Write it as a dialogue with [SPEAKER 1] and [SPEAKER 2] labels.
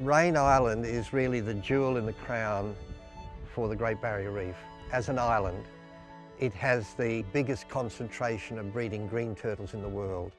[SPEAKER 1] Raine Island is really the jewel in the crown for the Great Barrier Reef. As an island, it has the biggest concentration of breeding green turtles in the world.